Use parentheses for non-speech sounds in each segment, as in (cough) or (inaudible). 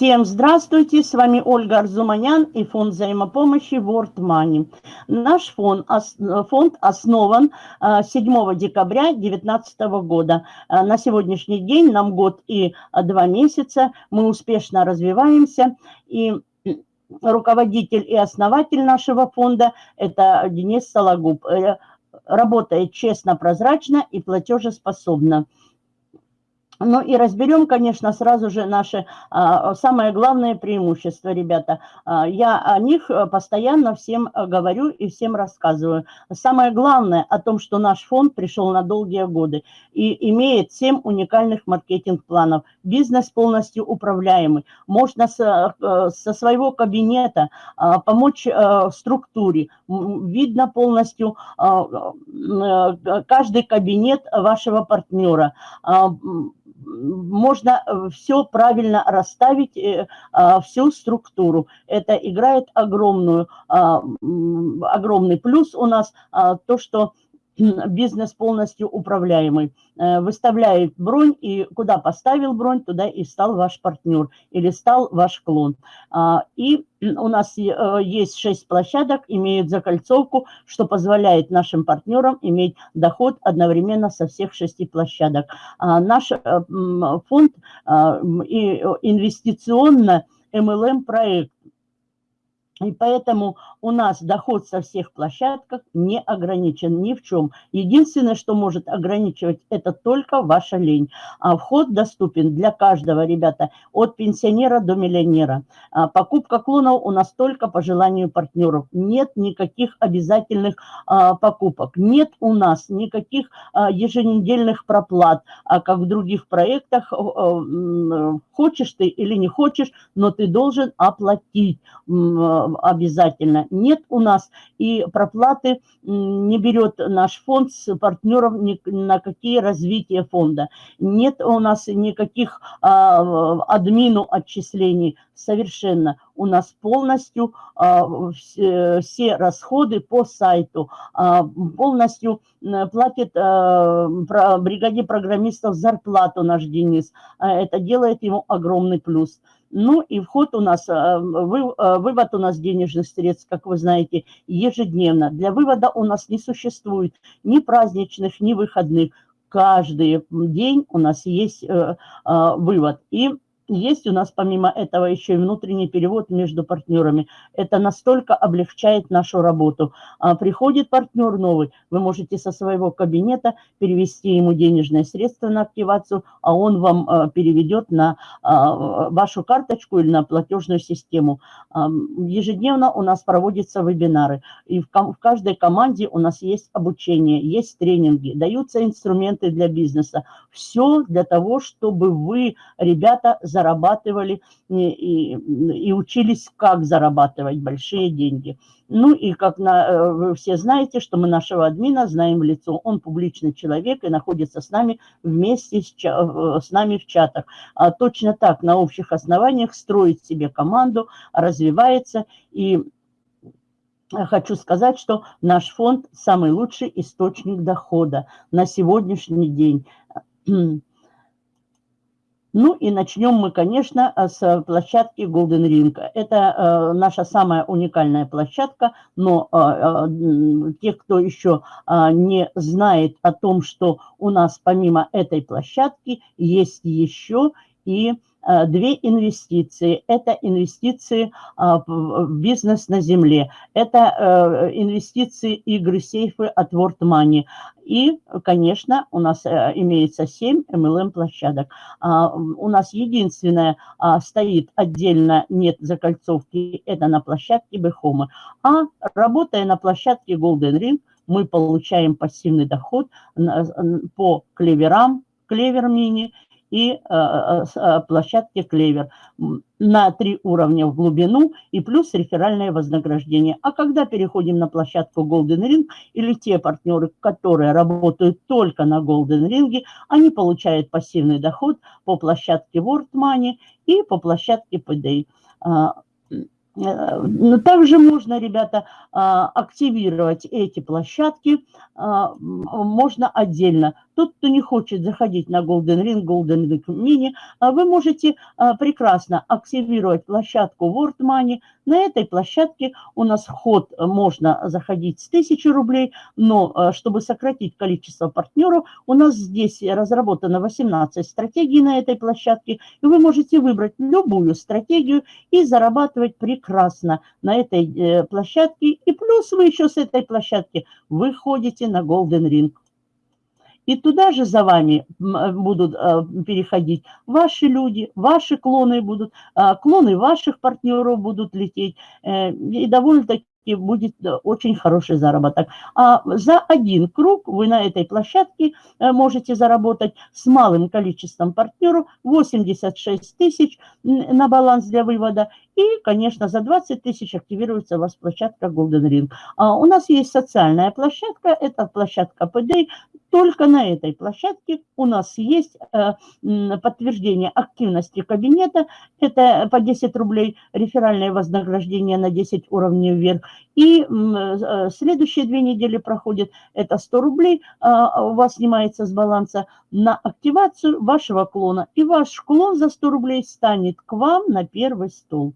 Всем здравствуйте, с вами Ольга Арзуманян и фонд взаимопомощи World Money. Наш фонд, фонд основан 7 а, декабря 2019 года. А, на сегодняшний день нам год и два месяца, мы успешно развиваемся и руководитель и основатель нашего фонда – это Денис Сологуб. Э, работает честно, прозрачно и платежеспособно. Ну и разберем, конечно, сразу же наше а, самое главное преимущество, ребята. А, я о них э, постоянно всем э, говорю и всем рассказываю. Самое главное о том, что наш фонд пришел на долгие годы и имеет 7 уникальных маркетинг-планов. Бизнес полностью управляемый. Можно со, э, со своего кабинета а, помочь структуре. Видно полностью а, каждый кабинет вашего партнера. Можно э, все правильно расставить, э, а, всю структуру. Это играет огромную, а, огромный плюс у нас, а, то, что бизнес полностью управляемый. Э, выставляет бронь, и куда поставил бронь, туда и стал ваш партнер или стал ваш клон. А, и у нас э, есть 6 площадок, имеют закольцовку, что позволяет нашим партнерам иметь доход одновременно со всех шести площадок. А, наш э, фонд инвестиционно MLM проект и поэтому у нас доход со всех площадок не ограничен ни в чем. Единственное, что может ограничивать, это только ваша лень. А вход доступен для каждого, ребята, от пенсионера до миллионера. А покупка клонов у нас только по желанию партнеров. Нет никаких обязательных а, покупок. Нет у нас никаких а, еженедельных проплат, а как в других проектах. А, хочешь ты или не хочешь, но ты должен оплатить обязательно. Нет у нас и проплаты не берет наш фонд с партнеров ни на какие развития фонда. Нет у нас никаких а, админу отчислений совершенно. У нас полностью а, все, все расходы по сайту, а, полностью платит а, бригаде программистов зарплату наш Денис. А, это делает ему огромный плюс. Ну и вход у нас, э, э, вывод у нас денежных средств, как вы знаете, ежедневно. Для вывода у нас не существует ни праздничных, ни выходных. Каждый день у нас есть э, вывод. И есть у нас помимо этого еще и внутренний перевод между партнерами. Это настолько облегчает нашу работу. А приходит партнер новый, вы можете со своего кабинета перевести ему денежные средства на активацию, а он вам а, переведет на а, вашу карточку или на платежную систему. А, ежедневно у нас проводятся вебинары. И в каждой команде у нас есть обучение, есть тренинги, даются инструменты для бизнеса. Все для того, чтобы вы, ребята, за зарабатывали и, и, учились, как зарабатывать большие деньги. Ну и как на, э, вы все знаете, что мы нашего админа знаем в лицо. Он публичный человек и находится с нами вместе с, с нами в чатах. А точно так на общих основаниях строит себе команду, развивается. И хочу сказать, что наш фонд самый лучший источник дохода на сегодняшний день. Ну и начнем мы, конечно, э, с площадки Golden Ring. Это э, наша самая уникальная площадка, но э, те, кто еще не знает о том, что у нас помимо этой площадки есть еще и две инвестиции. Это инвестиции а, в бизнес на земле. Это э, инвестиции игры сейфы от World Money. И, конечно, у нас э, имеется 7 MLM-площадок. А, у нас единственное а, стоит отдельно, нет закольцовки, это на площадке Бехомы. А работая на площадке Golden Ring, мы получаем пассивный доход по клеверам, клевер мини и э, э, э, площадке Клевер на три уровня в глубину и плюс реферальное вознаграждение. А когда переходим на площадку Golden Ring или те партнеры, которые работают только на Golden Ring, они получают пассивный доход по площадке World Money и по площадке PDA. Э, также можно, ребята, а, активировать эти площадки, а, можно отдельно. Тот, кто не хочет заходить на Golden Ring, Golden Ring Mini, вы можете прекрасно активировать площадку World Money. На этой площадке у нас вход можно заходить с 1000 рублей, но чтобы сократить количество партнеров, у нас здесь разработано 18 стратегий на этой площадке, и вы можете выбрать любую стратегию и зарабатывать прекрасно на этой э, площадке. И плюс вы еще с этой площадки выходите на Golden Ring. И туда же за вами э, будут э, переходить ваши люди, ваши клоны будут, клоны ваших партнеров будут лететь. И довольно-таки будет э, очень хороший заработок. А за один круг вы на этой площадке э, можете заработать с малым количеством партнеров 86 тысяч на баланс для вывода. И, конечно, за 20 тысяч активируется у вас площадка Golden Ring. А у нас есть социальная площадка, это площадка PD, только на этой площадке у нас есть э, подтверждение активности кабинета. Это по 10 рублей реферальное вознаграждение на 10 уровней вверх. И э, следующие две недели проходит, это 100 рублей а, у вас снимается с баланса на активацию вашего клона. И ваш клон за 100 рублей станет к вам на первый стол.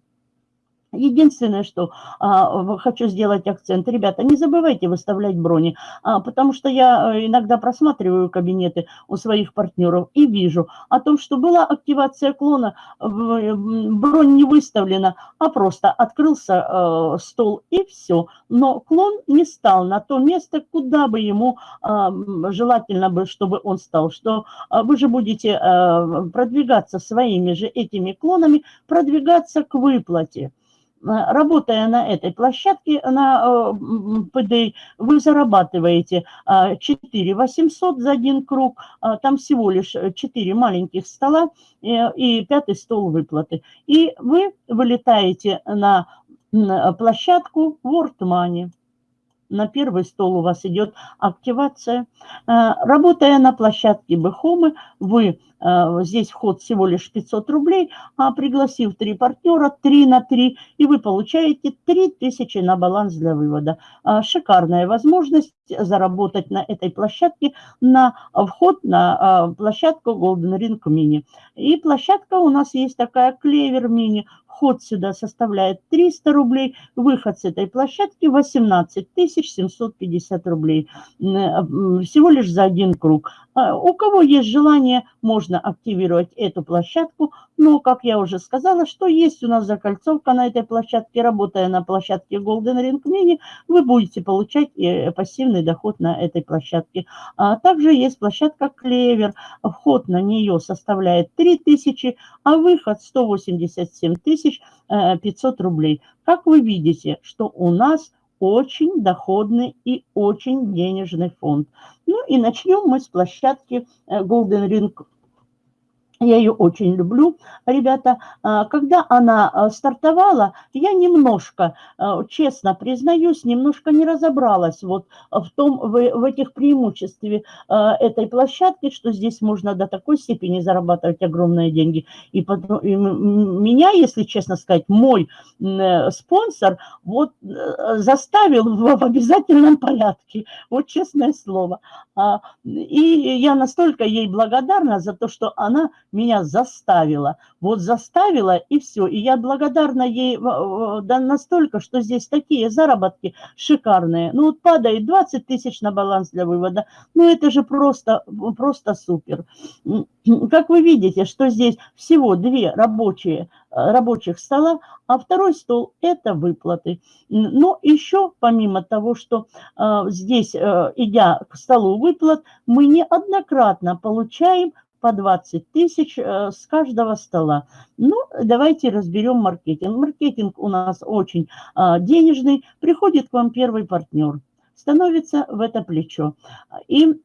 Единственное, что а, хочу сделать акцент, ребята, не забывайте выставлять брони, а, потому что я э, иногда просматриваю кабинеты у своих партнеров и вижу о том, что была активация клона, бронь не выставлена, а просто открылся э, стол и все. Но клон не стал на то место, куда бы ему э, желательно бы, чтобы он стал. Что э, вы же будете э, продвигаться своими же этими клонами, продвигаться к выплате. Э, работая на этой площадке, на э, вы зарабатываете 4 э, 800 за один круг, там всего лишь 4 маленьких стола и пятый стол выплаты. И вы вылетаете на площадку World Money на первый стол у вас идет активация. Э, работая на площадке Бэхомы, вы э, здесь вход всего лишь 500 рублей, а пригласив три партнера, 3 на 3, и вы получаете 3000 на баланс для вывода. Э, шикарная возможность заработать на этой площадке на вход на площадку Golden Ring Mini. И площадка у нас есть такая Клевер Mini. Вход сюда составляет 300 рублей, выход с этой площадки 18 750 рублей. Всего лишь за один круг. А, у кого есть желание, можно активировать эту площадку. Но, как я уже сказала, что есть у нас закольцовка на этой площадке. Работая на площадке Golden Ring Mini, вы будете получать э, пассивный доход на этой площадке. А также есть площадка Клевер. Вход на нее составляет 3000, а выход 187 500 э, рублей. Как вы видите, что у нас очень доходный и очень денежный фонд. Ну и начнем мы с площадки э, Golden Ring я ее очень люблю, ребята. А, когда она а, стартовала, я немножко, а, честно признаюсь, немножко не разобралась вот в том, в, этих преимуществе этой площадки, что здесь можно до такой степени зарабатывать огромные деньги. И, потом, и меня, если честно сказать, мой э, спонсор вот э, заставил в обязательном порядке, вот честное слово. И я настолько ей благодарна за то, что она меня заставила. Вот заставила и все. И я благодарна ей да, настолько, что здесь такие заработки шикарные. Ну вот падает 20 тысяч на баланс для вывода. Ну это же просто, просто супер. Как вы видите, что здесь всего две рабочие, рабочих стола, а второй стол – это выплаты. Но еще, помимо того, что э, здесь, э, идя к столу выплат, мы неоднократно получаем по 20 тысяч э, с каждого стола. Ну, давайте разберем маркетинг. Маркетинг у нас очень а, денежный. Приходит к вам первый партнер, становится в это плечо. И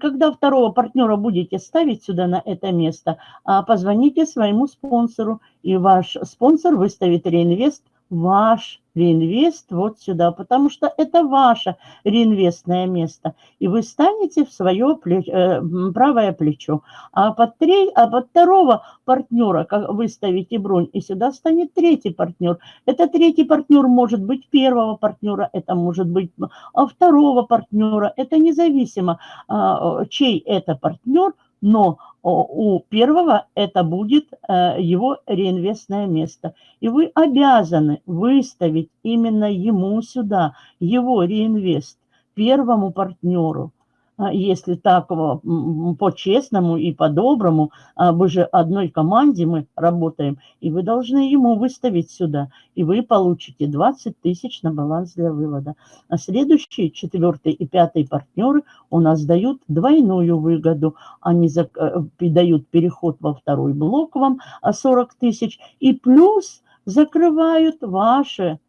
когда второго партнера будете ставить сюда на это место, а, позвоните своему спонсору, и ваш спонсор выставит реинвест ваш реинвест вот сюда, потому что это ваше реинвестное место. И вы станете в свое плеч, э, правое плечо. А под, три, а под второго партнера как вы ставите бронь, и сюда станет третий партнер. Это третий партнер может быть первого партнера, это может быть а, второго партнера. Это независимо, а, чей это партнер, но у первого это будет э, его реинвестное место. И вы обязаны выставить именно ему сюда, его реинвест, первому партнеру. А если так по-честному и по-доброму, а вы же одной команде мы работаем, и вы должны ему выставить сюда, и вы получите 20 тысяч на баланс для вывода. А следующие, четвертый и пятый партнеры у нас дают двойную выгоду. Они э, дают переход во второй блок вам 40 тысяч, и плюс закрывают ваши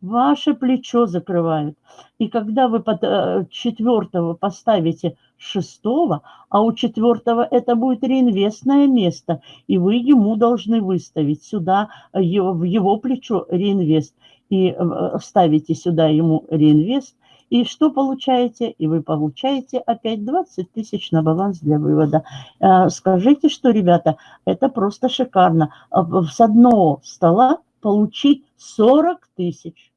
ваше плечо закрывают. И когда вы под э, четвертого поставите шестого, а у четвертого это будет реинвестное место, и вы ему должны выставить сюда его, в его плечо реинвест, и э, ставите сюда ему реинвест, и что получаете? И вы получаете опять 20 тысяч на баланс для вывода. Э, скажите, что, ребята, это просто шикарно. С одного стола получить 40 тысяч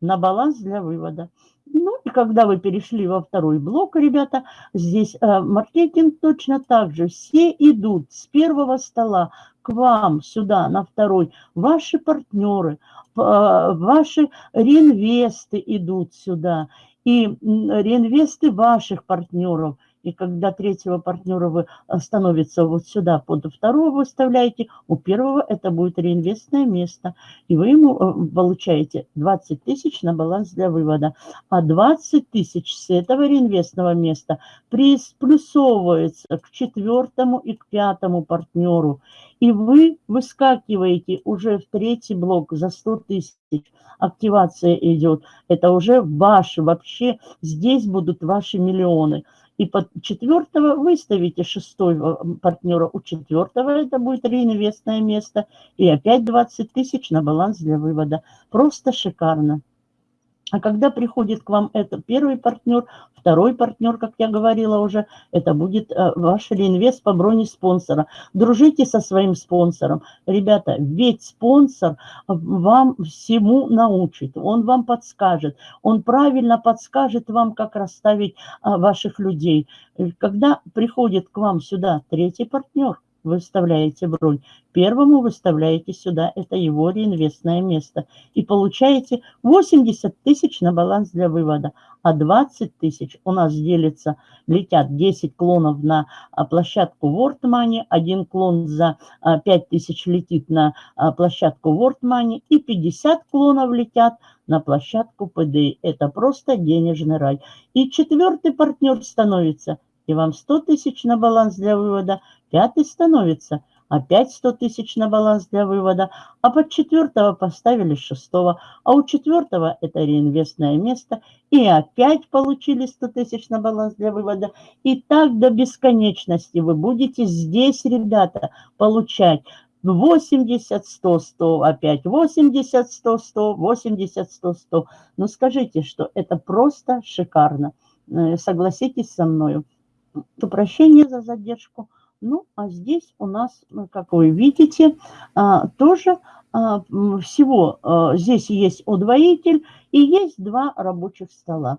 на баланс для вывода. Ну и когда вы перешли во второй блок, ребята, здесь э, маркетинг точно так же. Все идут с первого стола к вам сюда на второй. Ваши партнеры, э, ваши реинвесты идут сюда. И реинвесты ваших партнеров – и когда третьего партнера вы э, становится вот сюда, под второго выставляете, у первого это будет реинвестное место. И вы ему э, получаете 20 тысяч на баланс для вывода. А 20 тысяч с этого реинвестного места плюсовывается к четвертому и к пятому партнеру. И вы выскакиваете уже в третий блок за 100 тысяч. Активация идет. Это уже ваши, вообще здесь будут ваши миллионы. И под четвертого выставите шестой партнера у четвертого, это будет реинвестное место. И опять 20 тысяч на баланс для вывода. Просто шикарно. А когда приходит к вам это первый партнер, второй партнер, как я говорила уже, это будет э, ваш реинвест по броне спонсора. Дружите со своим спонсором. Ребята, ведь спонсор вам всему научит, он вам подскажет, он правильно подскажет вам, как расставить а, ваших людей. Когда приходит к вам сюда третий партнер, выставляете бронь. Первому выставляете сюда, это его реинвестное место. И получаете 80 тысяч на баланс для вывода. А 20 тысяч у нас делится, летят 10 клонов на а, площадку World Money, один клон за 5 а, тысяч летит на а, площадку World Money и 50 клонов летят на площадку PDI. Это просто денежный рай. И четвертый партнер становится, и вам 100 тысяч на баланс для вывода – Пятый становится опять 100 тысяч на баланс для вывода, а под четвертого поставили шестого, а у четвертого это реинвестное место, и опять получили 100 тысяч на баланс для вывода. И так до бесконечности вы будете здесь, ребята, получать 80, 100, 100, опять 80, 100, 100, 80, 100, 100. Ну скажите, что это просто шикарно. Э, согласитесь со мною. Прощение за задержку. Ну, а здесь у нас, ну, как вы видите, а, тоже а, всего а, здесь есть удвоитель и есть два рабочих стола.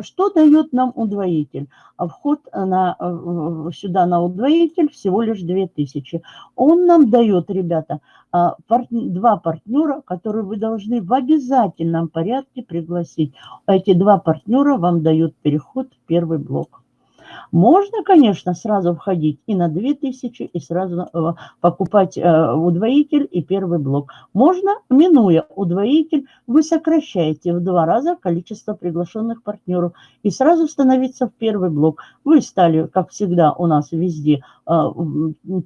Что дает нам удвоитель? Вход на, сюда на удвоитель всего лишь 2000. Он нам дает, ребята, два партнера, которые вы должны в обязательном порядке пригласить. Эти два партнера вам дают переход в первый блок. Можно, конечно, сразу входить и на 2000, и сразу э, покупать э, удвоитель и первый блок. Можно, минуя удвоитель, вы сокращаете в два раза количество приглашенных партнеров и сразу становиться в первый блок. Вы стали, как всегда у нас везде, э,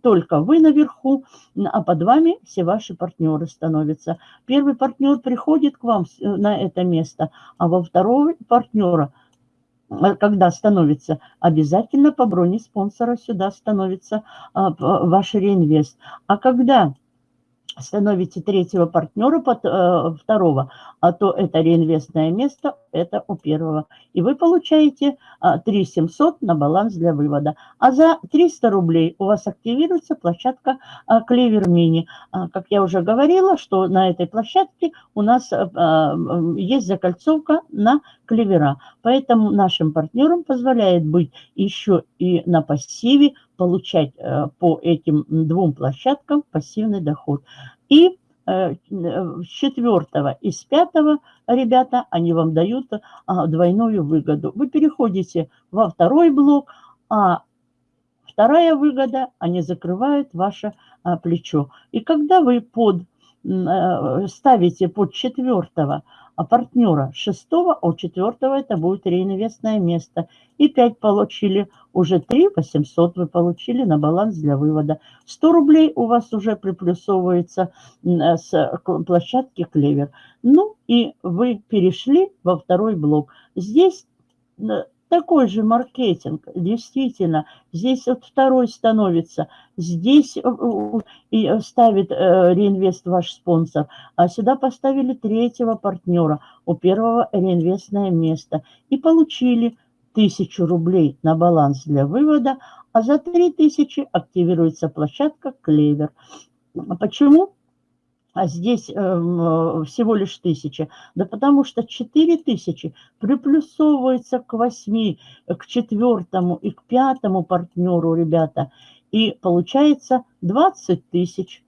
только вы наверху, а под вами все ваши партнеры становятся. Первый партнер приходит к вам на это место, а во второго партнера – когда становится, обязательно по броне спонсора сюда становится а, ваш реинвест. А когда становите третьего партнера, под, э, второго, а то это реинвестное место, это у первого. И вы получаете э, 3 700 на баланс для вывода. А за 300 рублей у вас активируется площадка э, Clever Mini. Э, как я уже говорила, что на этой площадке у нас есть закольцовка на клевера. Поэтому нашим партнерам позволяет быть еще и на пассиве, получать по этим двум площадкам пассивный доход. И четвертого и с пятого, ребята, они вам дают а, двойную выгоду. Вы переходите во второй блок, а вторая выгода, они закрывают ваше плечо. И когда вы под, э, ставите под четвертого а партнера шестого, а у четвертого это будет реинвестное место. И 5 получили, уже 3 800 вы получили на баланс для вывода. 100 рублей у вас уже приплюсовывается с площадки Клевер. Ну и вы перешли во второй блок. Здесь такой же маркетинг, действительно. Здесь вот второй становится, здесь э, и ставит э, реинвест ваш спонсор, а сюда поставили третьего партнера, у первого реинвестное место. И получили тысячу рублей на баланс для вывода, а за 3000 активируется площадка Клевер. Почему? А здесь э, всего лишь тысяча. Да потому что 4 тысячи приплюсовывается к 8, к четвертому и к пятому партнеру, ребята. И получается 20 тысяч.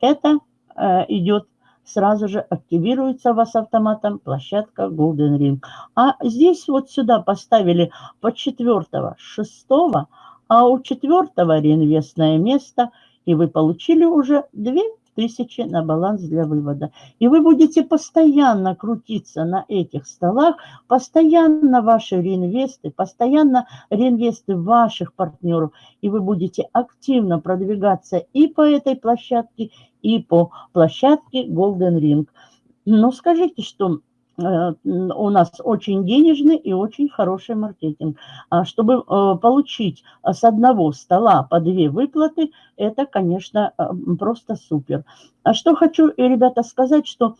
Это э, идет сразу же активируется у вас автоматом площадка Golden Ring. А здесь вот сюда поставили по четвертого, шестого, а у четвертого реинвестное место, и вы получили уже 2 тысячи на баланс для вывода. И вы будете постоянно крутиться на этих столах, постоянно ваши реинвесты, постоянно реинвесты ваших партнеров, и вы будете активно продвигаться и по этой площадке, и по площадке Golden Ring. Но скажите, что у нас очень денежный и очень хороший маркетинг. А чтобы э, получить с одного стола по две выплаты, это, конечно, э, просто супер. А что хочу, ребята, сказать, что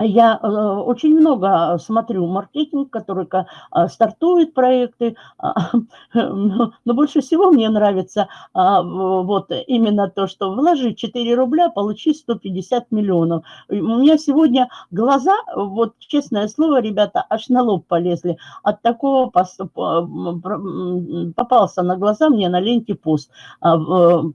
я э, очень много смотрю маркетинг, который э, стартует проекты, а, (laughs) но больше всего мне нравится а, вот именно то, что вложи 4 рубля, получи 150 миллионов. У меня сегодня глаза, вот честное слово, ребята, аж на лоб полезли. От такого попался на глаза мне на ленте пост. А,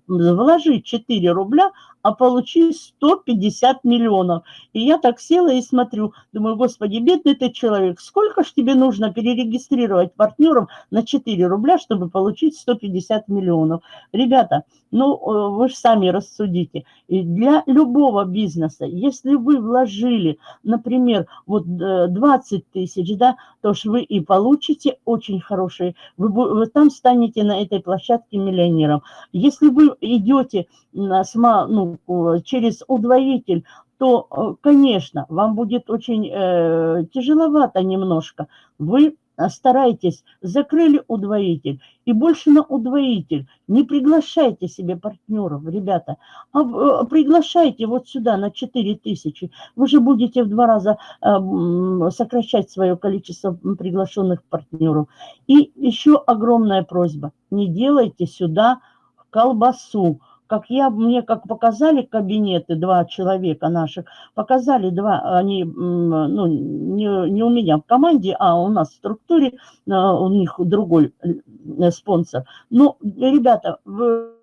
вложи 4 рубля, а получи 150 миллионов. И я так села и смотрю, думаю, господи, бедный ты человек, сколько ж тебе нужно перерегистрировать партнеров на 4 рубля, чтобы получить 150 миллионов? Ребята, ну, э, вы же сами рассудите. И для любого бизнеса, если вы вложили, например, вот 20 э, тысяч, да, то ж вы и получите очень хорошие, вы, вы там станете на этой площадке миллионером. Если вы идете на, ну, через удвоитель, то, э, конечно, вам будет очень э, тяжеловато немножко. Вы старайтесь, закрыли удвоитель и больше на удвоитель. Не приглашайте себе партнеров, ребята, а э, приглашайте вот сюда на 4 тысячи. Вы же будете в два раза э, сокращать свое количество приглашенных партнеров. И еще огромная просьба, не делайте сюда колбасу как я, мне как показали кабинеты, два человека наших, показали два, они, ну, не, не у меня в команде, а у нас в структуре, а, у них другой э, спонсор. Ну, ребята, вы Э,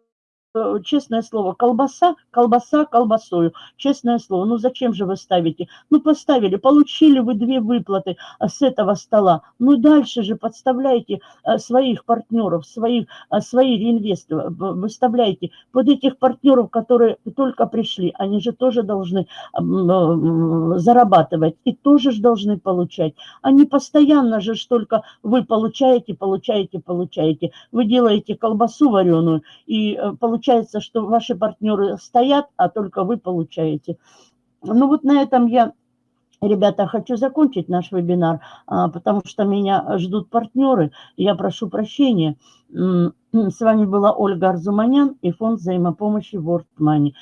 честное слово, колбаса, колбаса колбасою, честное слово. Ну зачем же вы ставите? Ну поставили, получили вы две выплаты э, с этого стола. Ну дальше же подставляйте э, своих партнеров, своих, свои реинвесты, выставляйте под этих партнеров, которые только пришли. Они же тоже должны зарабатывать и тоже же должны получать. Они постоянно же только вы получаете, получаете, получаете. Вы делаете колбасу вареную и получаете получается, что ваши партнеры стоят, а только вы получаете. Ну вот на этом я, ребята, хочу закончить наш вебинар, а, потому что меня ждут партнеры. Я прошу прощения. С вами была Ольга Арзуманян и фонд взаимопомощи World Money.